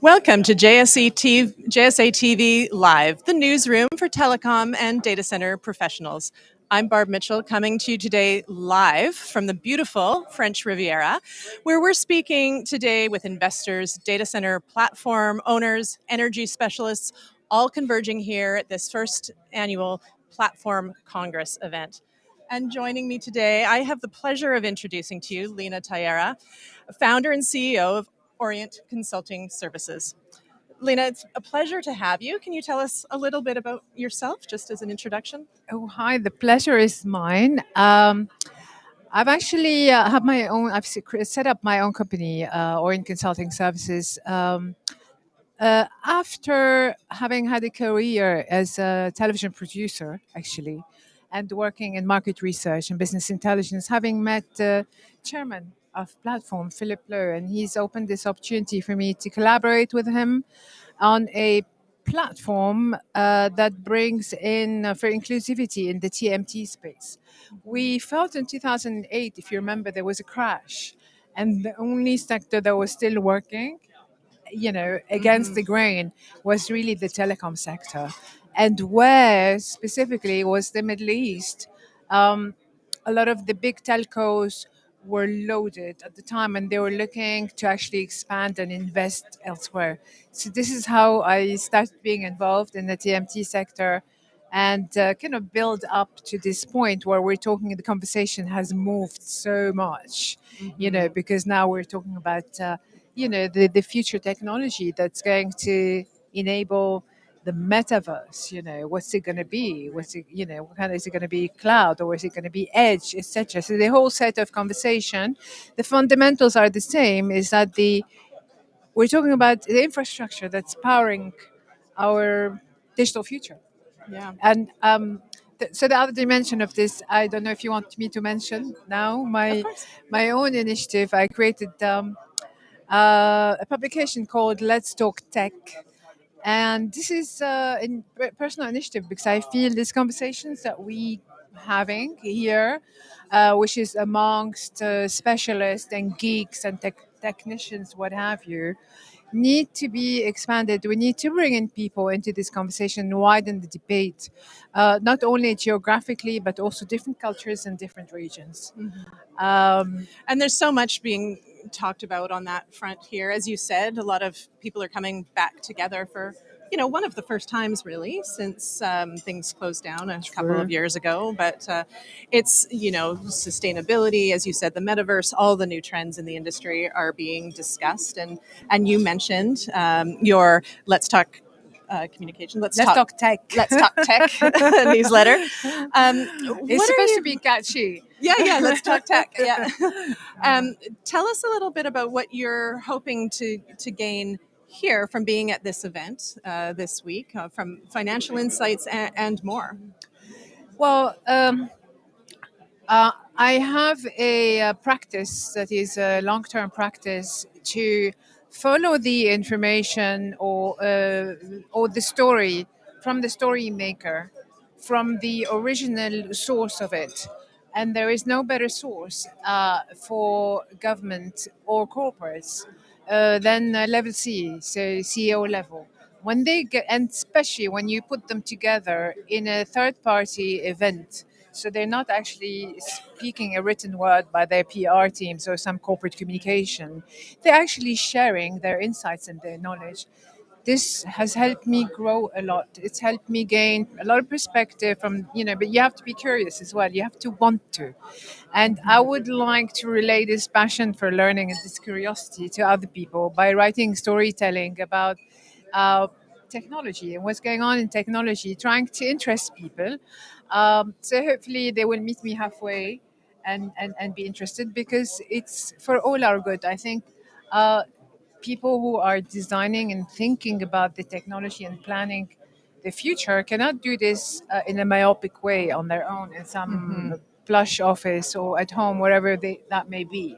Welcome to JSA TV, JSA TV Live, the newsroom for telecom and data center professionals. I'm Barb Mitchell coming to you today live from the beautiful French Riviera, where we're speaking today with investors, data center platform owners, energy specialists, all converging here at this first annual Platform Congress event. And joining me today, I have the pleasure of introducing to you Lena Tayera, founder and CEO of Orient Consulting Services. Lena, it's a pleasure to have you. Can you tell us a little bit about yourself, just as an introduction? Oh, hi. The pleasure is mine. Um, I've actually uh, have my own. I've set up my own company, uh, Orient Consulting Services. Um, uh, after having had a career as a television producer, actually, and working in market research and business intelligence, having met the chairman of platform, Philip Low, and he's opened this opportunity for me to collaborate with him on a platform uh, that brings in uh, for inclusivity in the TMT space. We felt in 2008, if you remember, there was a crash, and the only sector that was still working, you know, against mm-hmm. the grain was really the telecom sector, and where specifically was the Middle East. Um, a lot of the big telcos were loaded at the time and they were looking to actually expand and invest elsewhere. So this is how I started being involved in the TMT sector and uh, kind of build up to this point where we're talking the conversation has moved so much, mm-hmm. you know, mm-hmm. because now we're talking about, uh, you know, the, the future technology that's going to enable the metaverse you know what's it going to be? What's it you know what kind of, is it going to be cloud or is it going to be edge etc so the whole set of conversation the fundamentals are the same is that the we're talking about the infrastructure that's powering our digital future. Yeah. And um, so the other dimension of this i don't know if you want me to mention now my my own initiative i created um, uh, a publication called let's talk tech and this is uh, a personal initiative because I feel these conversations that we having here, uh, which is amongst uh, specialists and geeks and tech technicians, what have you, need to be expanded. We need to bring in people into this conversation, widen the debate, uh, not only geographically, but also different cultures and different regions. Mm-hmm. Um, and there's so much being talked about on that front here. As you said, a lot of people are coming back together for you know one of the first times really since um, things closed down a couple of years ago. But uh, it's you know sustainability as you said the metaverse all the new trends in the industry are being discussed. And and you mentioned um, your let's talk uh, communication. Let's, let's talk, talk, tech. Let's talk tech newsletter. Um, it's supposed you, to be catchy. Yeah, yeah. Let's talk tech. Yeah. Um, tell us a little bit about what you're hoping to to gain here from being at this event uh, this week, uh, from financial insights and, and more. Well. Um, uh, I have a, a, practice that is a long term practice to follow the information or uh, or the story from the story maker, from the original source of it. And there is no better source uh, for government or corporates uh, than uh, level C, so CEO level. When they get, and especially when you put them together in a third party event, so they're not actually speaking a written word by their PR teams or some corporate communication. They're actually sharing their insights and their knowledge. This has helped me grow a lot. It's helped me gain a lot of perspective from, you know, but you have to be curious as well. You have to want to. And I would like to relay this passion for learning and this curiosity to other people by writing storytelling about uh, technology and what's going on in technology, trying to interest people um, so hopefully they will meet me halfway and, and, and be interested because it's for all our good. I think uh, people who are designing and thinking about the technology and planning the future cannot do this uh, in a myopic way on their own in some mm-hmm. plush office or at home, wherever they, that may be.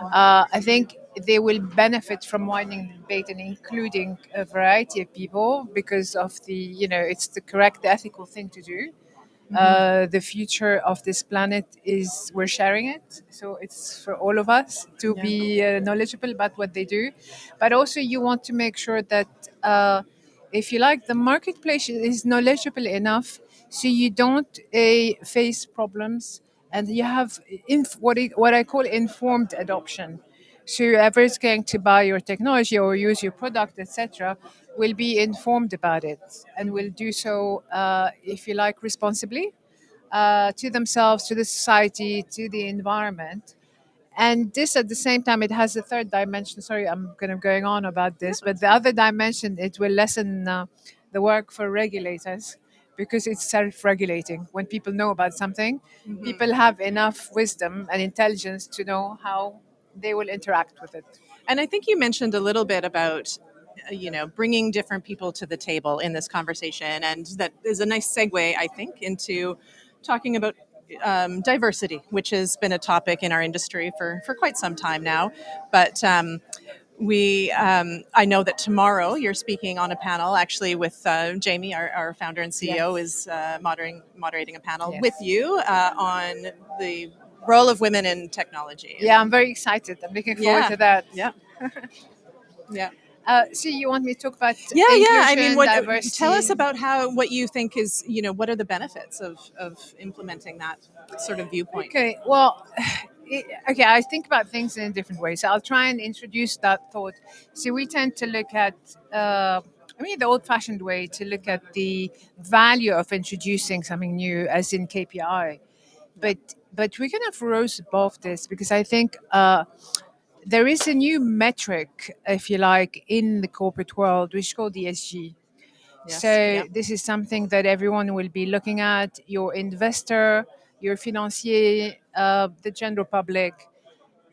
Uh, I think they will benefit from widening the debate and including a variety of people because of the, you know, it's the correct, the ethical thing to do Uh, the future of this planet is we're sharing it, so it's for all of us to Yeah. be uh, knowledgeable about what they do. But also, you want to make sure that, uh, if you like, the marketplace is knowledgeable enough so you don't uh, face problems and you have inf- what, I, what I call informed adoption. So whoever is going to buy your technology or use your product, etc., will be informed about it and will do so, uh, if you like, responsibly uh, to themselves, to the society, to the environment. And this, at the same time, it has a third dimension. Sorry, I'm kind of going on about this, but the other dimension, it will lessen uh, the work for regulators because it's self-regulating. When people know about something, people have enough wisdom and intelligence to know how they will interact with it. And I think you mentioned a little bit about, uh, you know, bringing different people to the table in this conversation, and that is a nice segue, I think, into talking about um, diversity, which has been a topic in our industry for for quite some time now. But um, we, um, I know that tomorrow you're speaking on a panel, actually, with uh, Jamie, our, our founder and CEO, is uh, moderating moderating a panel Yes. with you uh, on the role of women in technology. Yeah, I'm very excited. I'm looking forward Yeah. to that. Yeah. Yeah. Uh, so you want me to talk about yeah yeah i mean what diversity? tell us about how what you think is you know what are the benefits of of implementing that sort of viewpoint Okay, well, it, okay, I think about things in a different way. So I'll try and introduce that thought. So we tend to look at, uh, I mean, the old fashioned way to look at the value of introducing something new, as in KPI. But but we kind of rose above this because I think uh, there is a new metric, if you like, in the corporate world, which is called ESG. Yes, So yeah. this is something that everyone will be looking at: your investor, your financier, uh, the general public,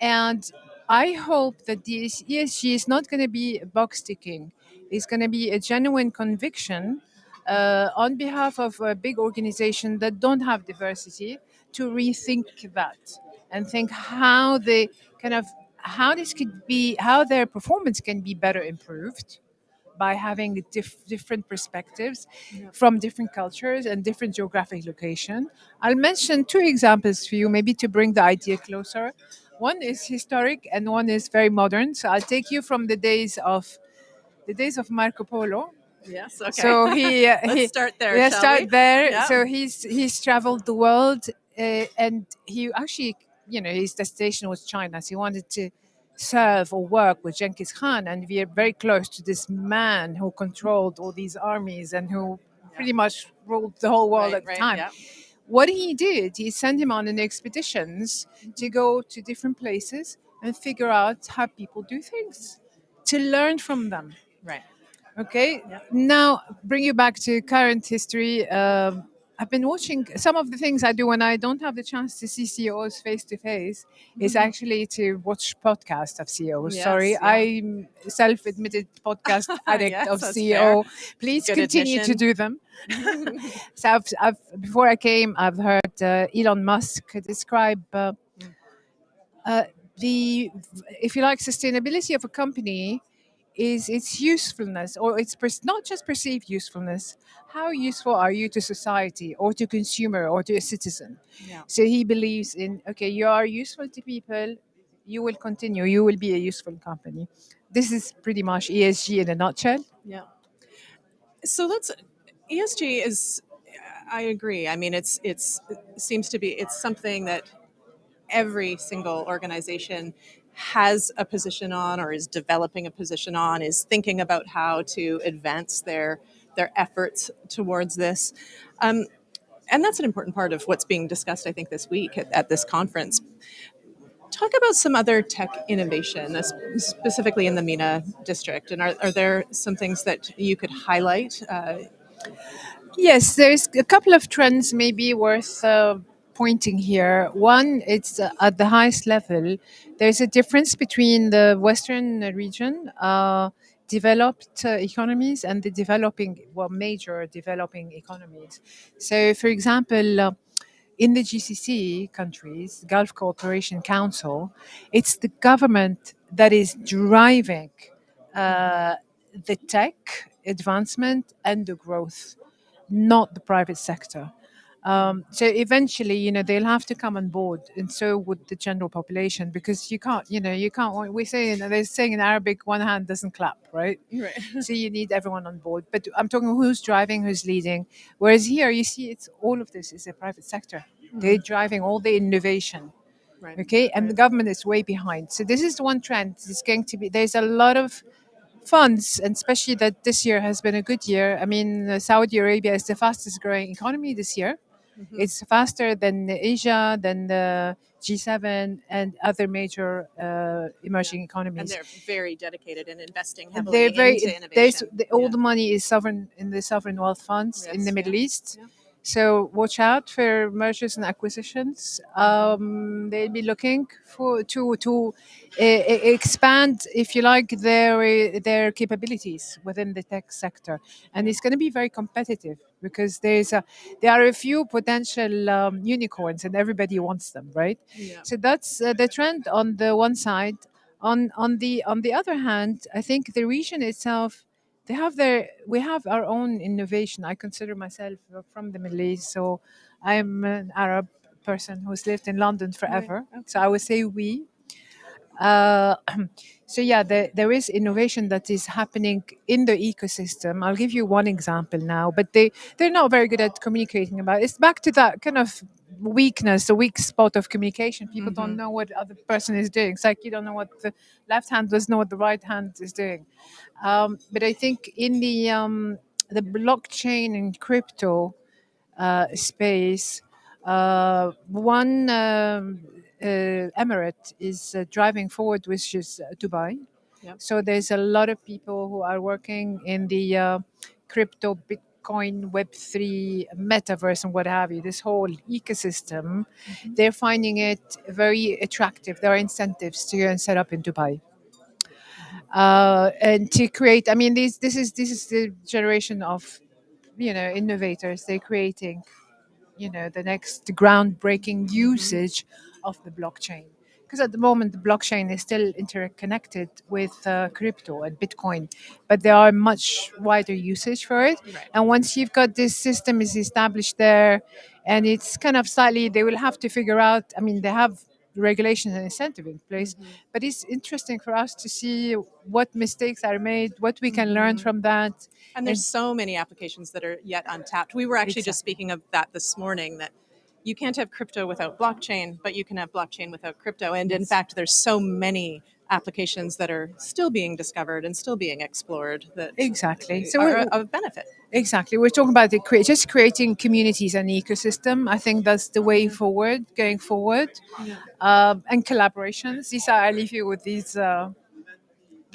and I hope that this ESG is not going to be box ticking. It's going to be a genuine conviction uh, on behalf of a big organization that don't have diversity to rethink that and think how they kind of how this could be how their performance can be better improved by having diff- different perspectives from different cultures and different geographic location. I'll mention two examples for you, maybe to bring the idea closer. One is historic and one is very modern. So I'll take you from the days of the days of Marco Polo. yes okay So he, uh, let's he start there yeah, start we? there. Yeah. So he's he's traveled the world, uh, and he actually, you know, his destination was China. So he wanted to serve or work with Genghis Khan, and we are very close to this man who controlled all these armies and who pretty much ruled the whole world Right, at the right, time. yeah. What he did, he sent him on an expeditions to go to different places and figure out how people do things, to learn from them. right Okay. Yeah. Now, bring you back to current history. Um, I've been watching some of the things I do when I don't have the chance to see CEOs face to face. Is actually to watch podcasts of CEOs. Yes, Sorry, yeah. I'm self-admitted podcast addict Yes, of CEO. Please Good continue to do them. so I've, I've, before I came, I've heard uh, Elon Musk describe uh, uh, the, if you like, sustainability of a company is its usefulness or its not just perceived usefulness. How useful are you to society or to consumer or to a citizen? Yeah. So he believes in okay, you are useful to people, you will continue, you will be a useful company. This is pretty much ESG in a nutshell. Yeah. So let's ESG is I agree. I mean it's it's it seems to be it's something that every single organization has a position on or is developing a position on is thinking about how to advance their their efforts towards this. Um, and that's an important part of what's being discussed, I think, this week at, at this conference. Talk about some other tech innovation, uh, specifically in the MENA district. And are, are there some things that you could highlight? Uh, Yes, there's a couple of trends maybe worth uh, pointing here. One, it's uh, at the highest level. There's a difference between the Western region, uh, developed uh, economies, and the developing, well, major developing economies. So, for example, uh, in the GCC countries, Gulf Cooperation Council, it's the government that is driving uh, the tech advancement and the growth not the private sector. Um, so eventually, you know, they'll have to come on board, and so would the general population, because you can't, you know, you can't. We say, you know, they're saying in Arabic, one hand doesn't clap, right? Right. so you need everyone on board. But I'm talking who's driving, who's leading. Whereas here, you see, it's all of this is the private sector. They're driving all the innovation. Right. Okay, and the government is way behind. So this is the one trend. It's going to be. There's a lot of funds, and especially that this year has been a good year. I mean, uh, Saudi Arabia is the fastest growing economy this year. Mhm. It's faster than Asia, than the G7, and other major uh, emerging And economies. And they're very dedicated in investing heavily they're very into innovation. the, all Yeah. the money is sovereign in the sovereign wealth funds in Yes, the yeah, Middle East. So watch out for mergers and acquisitions. Um, they'll be looking for to to uh, expand, if you like, their their capabilities within the tech sector, and it's going to be very competitive because there's a there are a few potential um, unicorns, and everybody wants them, right? Yeah. So that's uh, the trend on the one side. On on the on the other hand, I think the region itself, they have their we have our own innovation. I consider myself uh, from the Middle East, so I'm an Arab person who's lived in London forever. So I would say we. Uh, so yeah, there, there is innovation that is happening in the ecosystem. I'll give you one example now, but they they're not very good at communicating about. It. It's back to that kind of weakness, a weak spot of communication. People don't know what other person is doing. It's like you don't know what the left hand doesn't know what the right hand is doing. Um, but I think in the um, the blockchain and crypto uh, space, uh, one um, uh, emirate is uh, driving forward, which is uh, Dubai. Yep. So there's a lot of people who are working in the uh, crypto, Bitcoin, Web3, metaverse, and what have you. This whole ecosystem, they're finding it very attractive. There are incentives to go and set up in Dubai uh, and to create. I mean, this this is this is the generation of you know innovators. They're creating you know the next groundbreaking usage of the blockchain because at the moment the blockchain is still interconnected with uh, crypto and bitcoin but there are much wider usage for it. Right. and once you've got this system is established there and it's kind of slightly they will have to figure out i mean they have regulations and incentive in place but it's interesting for us to see what mistakes are made what we can learn from that. And there's so many applications that are yet untapped. We were actually just speaking of that this morning that you can't have crypto without blockchain, but you can have blockchain without crypto. And in fact, there's so many applications that are still being discovered and still being explored that exactly so are we're- of benefit. Exactly. We're talking about the crea- just creating communities and ecosystem. I think that's the way forward, going forward, um, and collaborations. These are I leave you with these uh,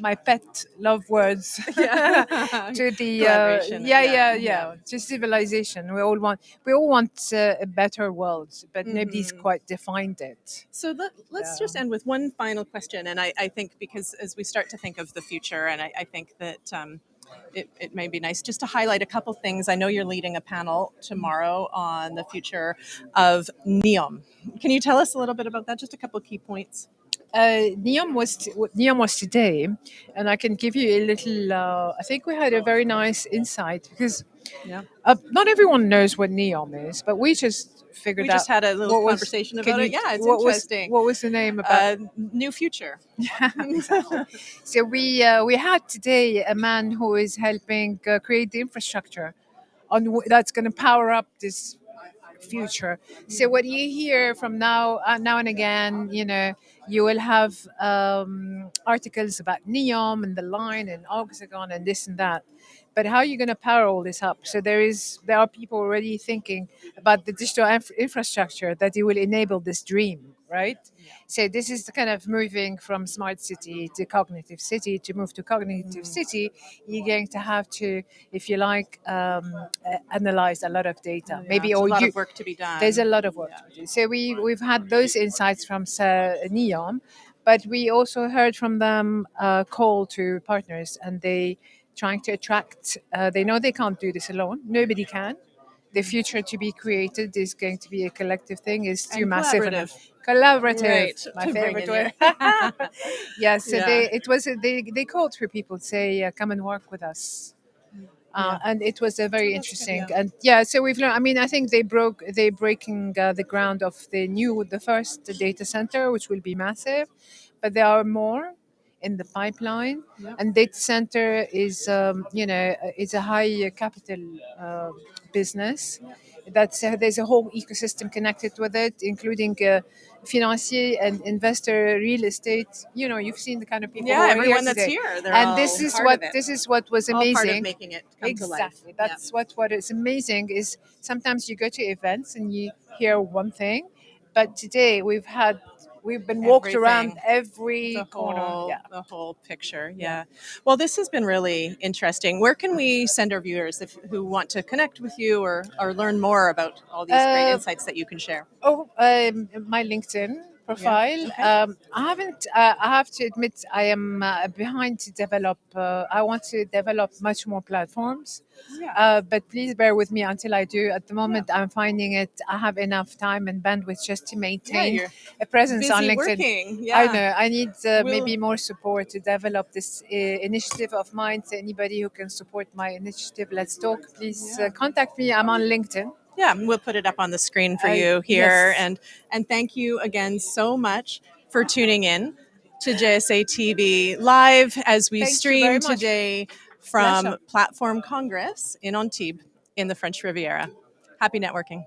my pet love words Yeah. to the uh, yeah, yeah, yeah, yeah. to civilization. We all want we all want uh, a better world, but nobody's Mhm. quite defined it. So let, let's Yeah. just end with one final question. And I, I think because as we start to think of the future, and I, I think that um, it, it may be nice just to highlight a couple things. I know you're leading a panel tomorrow on the future of NEOM. Can you tell us a little bit about that? Just a couple key points. Uh, Neom was t- Neom was today, and I can give you a little. Uh, I think we had a very nice insight because Yeah. uh, not everyone knows what Neom is, but we just figured We out. just had a little was- conversation can about you- it. Yeah, it's what interesting. Was, what was the name about? uh, new future. so we uh, we had today a man who is helping uh, create the infrastructure on w- that's going to power up this future. So what you hear from now uh, now and again, you know, you will have um, articles about Neom and the line and Oxagon and this and that. But how are you going to power all this up? So there is there are people already thinking about the digital inf- infrastructure that it will enable this dream, right? So this is the kind of moving from smart city to cognitive city. To move to cognitive city, you're going to have to, if you like, um, uh, analyze a lot of data. Yeah, Maybe or a lot you, of work to be done. there's a lot of work to do. So we we've had those insights from Sir Neom, but we also heard from them a call to partners, and they trying to attract. Uh, they know they can't do this alone. Nobody can. The future to be created is going to be a collective thing. Is too And massive. collaborative. Collaborative, Right, my to favorite word. yeah, so Yeah. they it was they they called for people to say, uh, "Come and work with us." Uh, and it was a very That's good, interesting yeah. and yeah so we've learned i mean i think they broke they breaking uh, the ground of the new the first data center which will be massive but there are more in the pipeline. Yep. and data center is um, you know is a high uh, capital uh, business. That's uh, there's a whole ecosystem connected with it including uh, financier and investor real estate. You know you've seen the kind of people Yeah, everyone here that's here. And this is what this is what was all amazing. making it come exactly to life. That's what what is amazing is sometimes you go to events and you hear one thing but today we've had we've been walked around every the corner whole yeah. the whole picture yeah. Well this has been really interesting. Where can we send our viewers if who want to connect with you or or learn more about all these great Uh, insights that you can share? Oh, um, my LinkedIn profile. okay. Um, I haven't. Uh, I have to admit, I am uh, behind to develop. Uh, I want to develop much more platforms. yeah Uh, but please bear with me until I do. At the moment, I'm finding it. I have enough time and bandwidth just to maintain you're a presence on LinkedIn. working yeah I know. I need uh, We'll- maybe more support to develop this uh, initiative of mine. So anybody who can support my initiative, let's talk. Please Yeah. uh, contact me. I'm on LinkedIn. Yeah we'll put it up on the screen for I- you here yes. and and thank you again so much for tuning in to JSA TV live as we stream today from. Platform Congress in Antibes in the French Riviera. Happy networking.